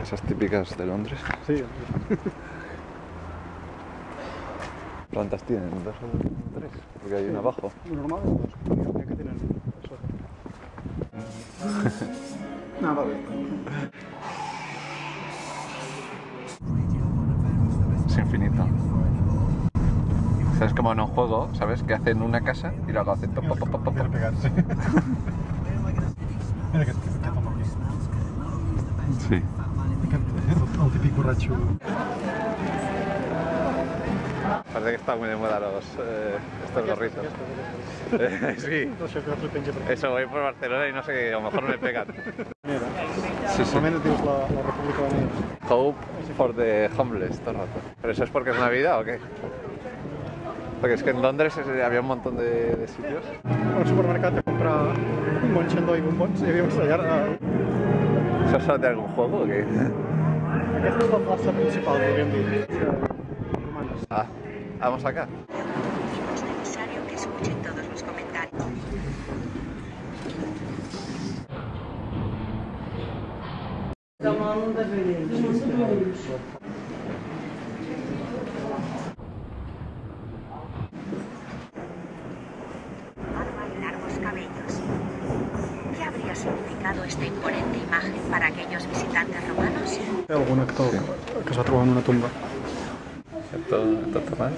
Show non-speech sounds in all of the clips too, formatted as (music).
Casas típicas de Londres. Sí, ¿Plantas tienen? ¿Dos o tres? Porque hay una abajo. normal, pues, suponía que tienen eso. no, va bien. Es infinito. ¿Sabes como en un juego, ¿sabes? Que hacen una casa y luego hacen pegarse. Mira que. Sí. Típico borracho. Parece que está muy de moda los, eh, estos gorritos. (laughs) Eh, sí. Eso, voy por Barcelona y no sé qué, a lo mejor me pegan. Mira, Sí, sí. la, la República Unida. Hope for the homeless, todo el rato. ¿Pero eso es porque es Navidad o qué? Porque es que en Londres eh, había un montón de, de sitios. Al supermercat a comprar un bon xandó i bombons. Hi havia un. ¿Eso sale de algún juego o qué? aquesta és la plaça principal, podríem. Ah, vamos acá. Es necesario y largos cabellos. ¿Qué habría significado esta imponente imagen para aquellos visitantes romanos? Hi ha algun actor que es va trobar en una tumba. Esto, esto está mal.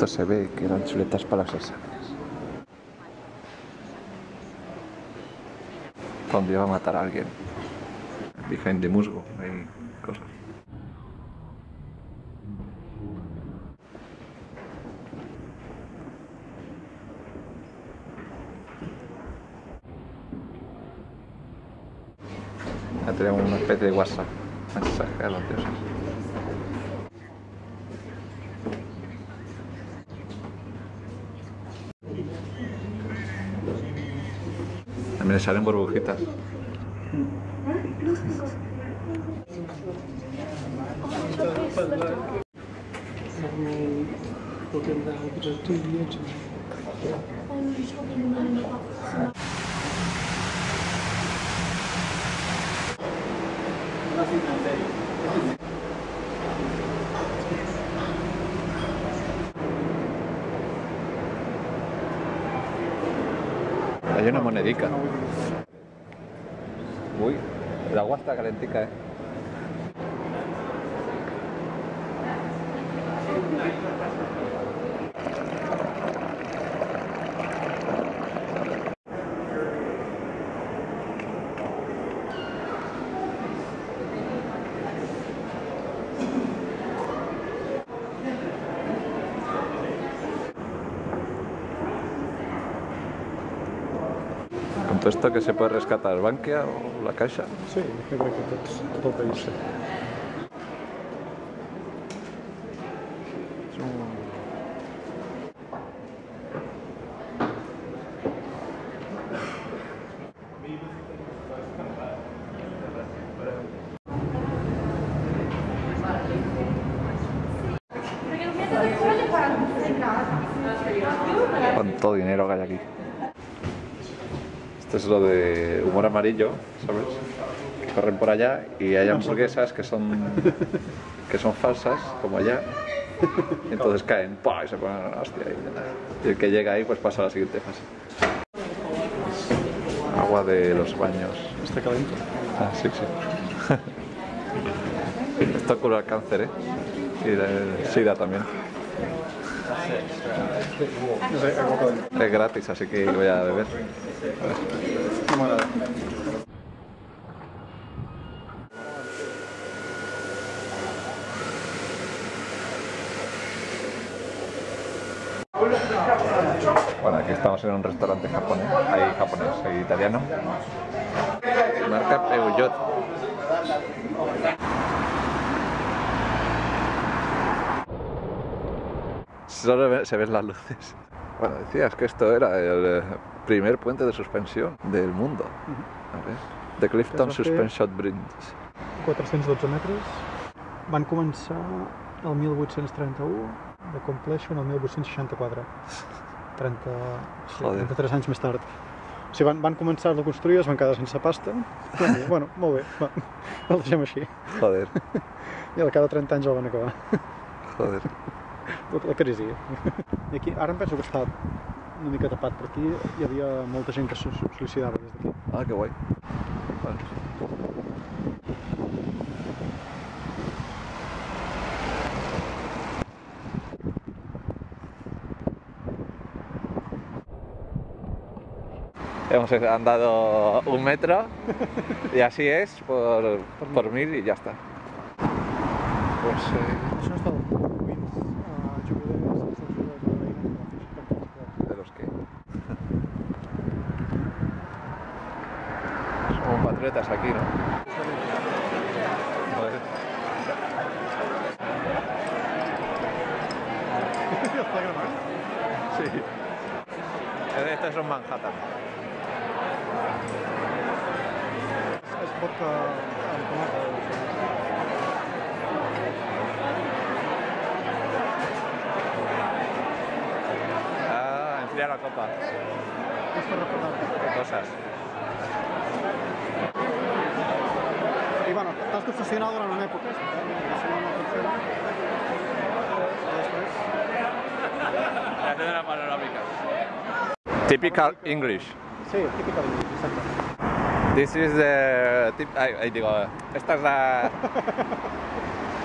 Esto se ve que eran chuletas para los exámenes. Cuando iba a matar a alguien. Behind the musgo, hay cosas. Ya tenemos una especie de WhatsApp. Mensaje a los dioses. Le salen burbujitas. Hay una monedica. Uy, el agua está calentica, eh. Todo esto que se puede rescatar Bankia o la Caixa. Sí, jo crec que tot el país. Sí. Cuánto dinero que hay aquí. Esto es lo de humor amarillo, ¿sabes? Que corren por allá y hay hamburguesas que son que son falsas, como allá. Y (laughs) entonces caen, ¡pah! y se ponen a la hostia. Y, y el que llega ahí pues pasa a la siguiente fase. Agua de los baños. Està calent. Ah, sí, sí. (laughs) Esto cura el cáncer, ¿eh? Y el SIDA también. Es gratis, así que voy a beber. No m'agrada. Bueno, aquí Estamos en un restaurante japonés, hay japonés, hay italiano. Marca Peugeot. Solo se ven las luces. Bueno, decías que esto era el eh, primer puente de suspensión del mundo. A ver. The Clifton Suspension Bridge. 412 metres. Van començar el 1831, de compleixen el 1864. 30, sí, Joder. 33 anys més tard. O sigui, van, van començar a construir, es van quedar sense pasta. I, (laughs) bueno, molt bé, va, el deixem així. Joder, I al cap de 30 anys el van acabar. joder. La crisi. I aquí, ara em penso que està una mica tapat per aquí. Hi havia molta gent que se suïcidava des d'aquí. Ah, qué guay. Vale. Hemos andado un metro y así es por, por mil y ya está. Pues eh, Està gravant? Sí. Esto es un Manhattan. És vodka. Ah, enfría la copa. Qué cosas. I bueno, t'has d'obsessionar durant una època. Si no, no funciona. Després, Una panorámica. Typical English. sí, típicament, exacte. This is the tip, ay, ay, digo, esta es la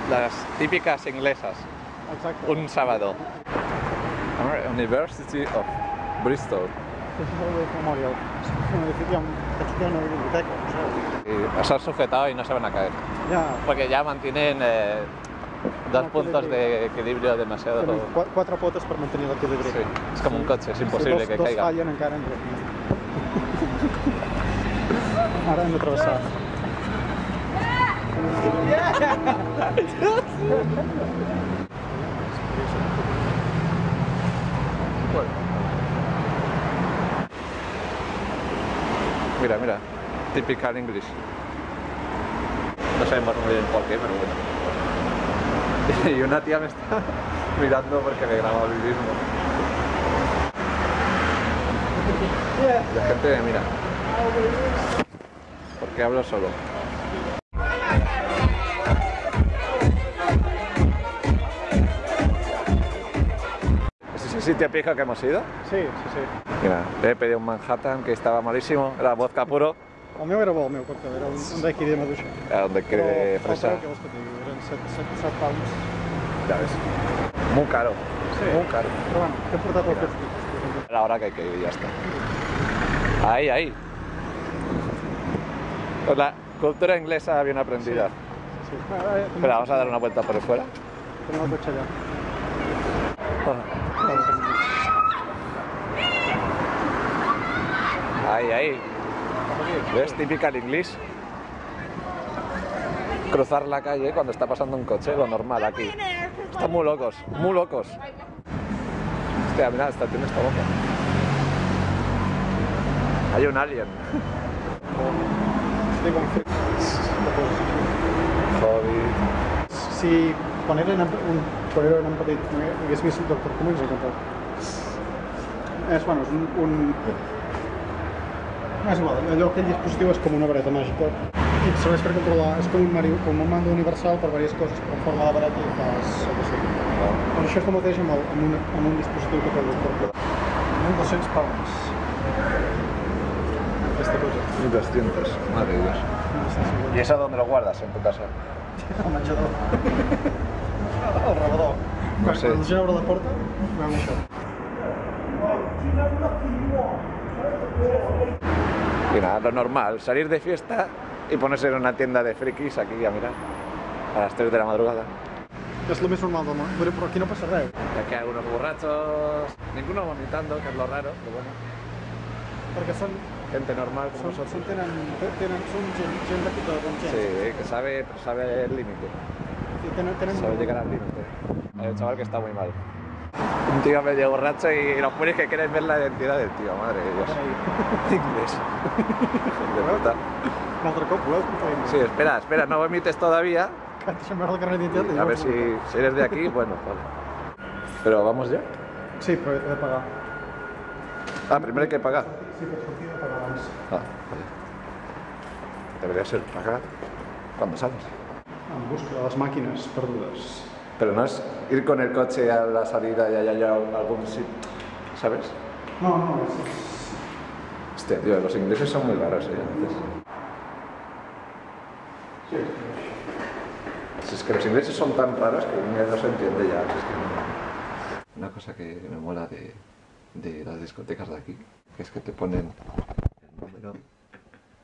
las típicas inglesas. Exacte. Un sábado. University of Bristol. Memorial. És un biblioteca. Y se han sujetado y no se van a caer. Ja, Porque ya mantienen eh, dos Un puntos de equilibrio demasiado. tenen qua- quatre potes per mantenir l'equilibri. Sí, es como un coche, es imposible dos, que dos caiga. fallen encara entre. Ara hem de travessar. Mira, mira, typical English. No sabemos muy bien por qué, pero bueno. (laughs) Y una tía me está (laughs) mirando porque me graba el mismo. La gente me mira. Porque hablo solo. ¿Es ese sitio pijo que hemos ido? Sí, sí, sí. Mira, le he pedido un Manhattan que estaba malísimo, era vodka puro, El meu era bo, el meu, perquè era un, un daiquiri de maduixa. a donde cree el fresa. Preu que vols que et digui? Eren 7, 7, 7 pounds. Ya ves. Muy caro. Sí. Muy caro. Però bueno, tipus, per exemple. La hora que hay que ir y ya está. Ahí, ahí. Pues la cultura inglesa bien aprendida. Sí. Ah, eh, Espera, vamos a dar una vuelta por fuera. El cotxe allà. Ahí, ahí. ¿Ves? Típica el inglés. Cruzar la calle cuando está pasando un coche, lo normal aquí. Están muy locos, muy locos. Hostia, mira, esta tiene esta boca. Hay un alien. Hobby. Si quan eren, un, eren en petit hagués vist el Doctor bueno, és un, un... És igual, allò, aquell dispositiu és com una vareta màgica serveix per controlar, és com un, mari, com un mando universal per diverses coses, en forma de vareta i fas el que sigui. Doncs això és el mateix amb, el, amb, un, amb un dispositiu que té el Doctor Who. 1.200 pounds. Aquesta cosa. 1200, madre de Dios. ¿Y eso dónde lo guardas en tu casa? (laughs) El menjador. No (laughs) Quan, sé. quan la gent obre la porta, veuen això. Y nada, lo normal, salir de fiesta y ponerse en una tienda de frikis aquí a mirar a las 3 de la madrugada. El més normal del món, però, però aquí no res. Y aquí hay algunos borrachos, ninguno vomitando, que es lo raro, pero bueno, Perquè són, gente normal como són, nosotros. són, tenen, tenen, són gent, gent de, de bon gent. Sí, que sabe, sabe el límite, Sí, sabe llegar al límite. Hay un chaval que está muy mal. Un tío medio borracho y los pones que quieres ver la identidad del tío, madre de Dios. (laughs) Inglés. (laughs) De puta. Un altre cop, voleu que ho Sí, espera, espera, no vomites todavía. Carnet d'identitat. A ver si, eres de aquí, bueno, vale. Pero vamos ya. Sí, però he de pagar. Ah, primero hay que pagar. Sí, per sortir de pagar abans. Ah, vale. Debería ser pagar cuando sales. En busca de les màquines perdudes. Pero no es ir con el coche a la salida y allá ya algún sitio, ¿sabes? No, no, és- Hostia, tío, los ingleses son muy raros, ¿eh? A veces. Sí, Si es que los ingleses son tan raros que uno no se entiende ya. es que no. Una cosa que me mola de, de las discotecas de aquí, que es que te ponen el número,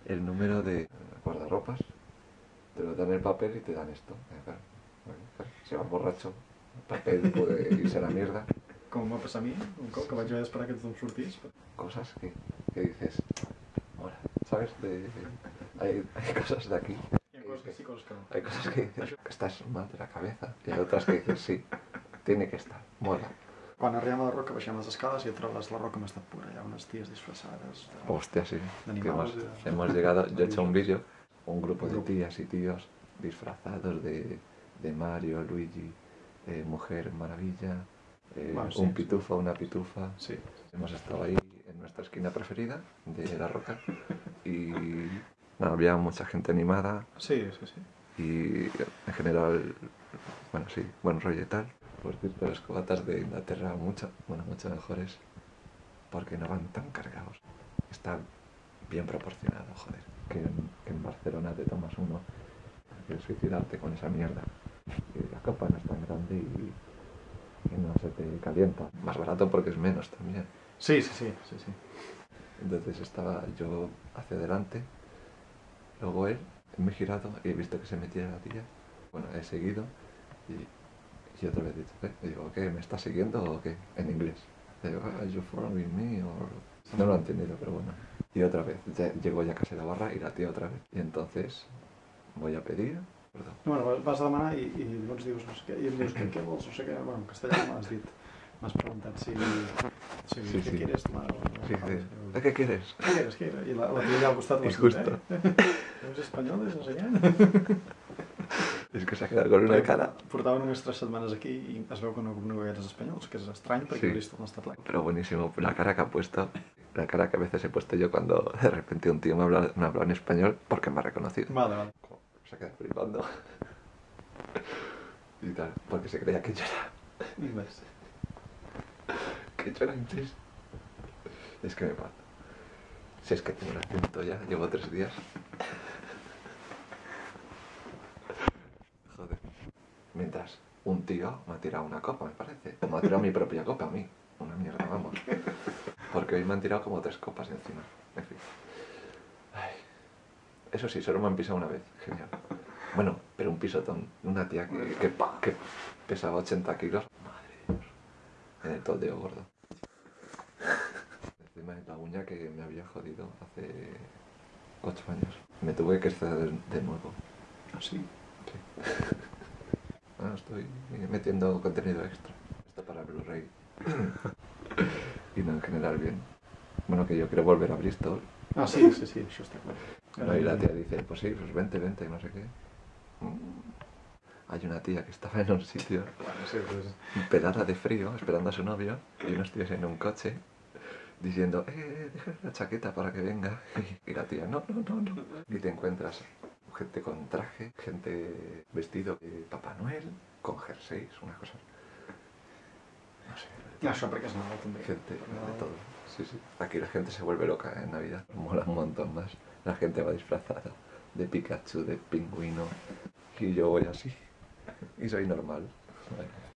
el número de guardarropas, te lo dan en el papel y te dan esto. Eh, Si vas borracho, el papel puede irse a la mierda. Com va passar a mi, un cop que vaig haver d'esperar que tothom sortís. Cosas que, que dices, mola, ¿sabes? De, hay, hay cosas de aquí coses que sí. Hay cosas que dices que estás mal de la cabeza y hay otras que dices sí, tiene que estar, mola. Quan arribem a la roca baixem les escales i a trobes la roca més estat pura. Hi ha unes ties disfressades. De... Hostia, sí. Hemos, hemos llegado, yo he hecho un vídeo, un grupo de tías y tíos disfrazados de, de Mario, Luigi, eh, Mujer Maravilla, eh, Bueno, sí, un sí. pitufo, una pitufa. Sí. Hemos estado ahí en nuestra esquina preferida de la roca (laughs) y había mucha gente animada, Sí, sí, sí. y en general, bueno, sí, buen rollo y tal. Por cierto, las cubatas de Inglaterra mucho, bueno, mucho mejores porque no van tan cargados. Están bien proporcionados, joder. Que en, que en Barcelona te tomas uno, quieres suicidarte con esa mierda. Y la copa no es tan grande y, y no se te calienta. Más barato porque es menos también. Sí, sí, sí, sí, sí. Entonces estaba yo hacia adelante, luego él, me he girado y he visto que se metía la tía. Bueno, he seguido y, y otra vez he dicho, ¿qué? Y digo, ¿qué? ¿Me está siguiendo o qué? En inglés. Y digo, ¿are you following me? Or... No lo he entendido, pero bueno. Y otra vez, ya, llego ya casi a la barra y la tía otra vez. Y entonces voy a pedir. Bueno, vas- a demanar i, i llavors dius no sé què, i em dius què, què vols, no sé què, bueno, en castellà m'has dit, m'has preguntat si, si, Sí, què sí. quieres tomar. Sí, sí. ¿De qué quieres? Què quieres, què quieres? I la, la allà al costat I m'ha dit, justo. eh? Eres espanyol, no sé què? Es que se ha quedado con una cara. Portava només tres setmanes aquí i es veu que no, no eres espanyol, que és estrany perquè Sí. Bristol no està ple. Pero buenísimo, la cara que ha puesto, la cara que a veces he puesto yo cuando de repente un tío me habla, me habla en español porque me ha reconocido. Vale, vale. Se queda flipando. Y tal, porque se creía que yo era, Inglés. que yo era inglés. Es que me parto. Si es que tengo el acento ya, llevo tres días. Joder. Mientras un tío me ha tirado una copa, me parece. O me ha tirado mi propia copa a mí. Una mierda, vamos. Porque hoy me han tirado como tres copas encima. En fin. Ay. Eso sí, solo me han pisado una vez. Genial. Bueno, pero un pisotón. Una tía que, que, que pesaba 80 kilos. Madre de Dios. En el toldeo gordo. Encima de la uña que me había jodido hace 8 años. Me tuve que exceder de nuevo. Ah, sí? Sí. Ah, estoy metiendo contenido extra. Esto para Blu-ray. (laughs) y no, en general bien. Bueno, que yo quiero volver a Bristol. Ah, sí, sí, sí, clar. No, y la tía dice, pues sí, pues vente, vente, no sé qué. Mm. Hay una tía que estaba en un sitio Bueno, sí, pues... pelada de frío, esperando a su novio, y unos tíos en un coche, diciendo, eh, déjale la chaqueta para que venga. (laughs) Y la tía, no, no, no, no. Y te encuentras gente con traje, gente vestido de Papá Noel, con jerseys, una cosa. No sé, perquè és Nadal també. gente de todo. Sí, sí. Aquí la gente se vuelve loca en Navidad. Mola un montón más. La gente va disfrazada de Pikachu, de pingüino. Y yo voy así. Y soy normal. Bueno.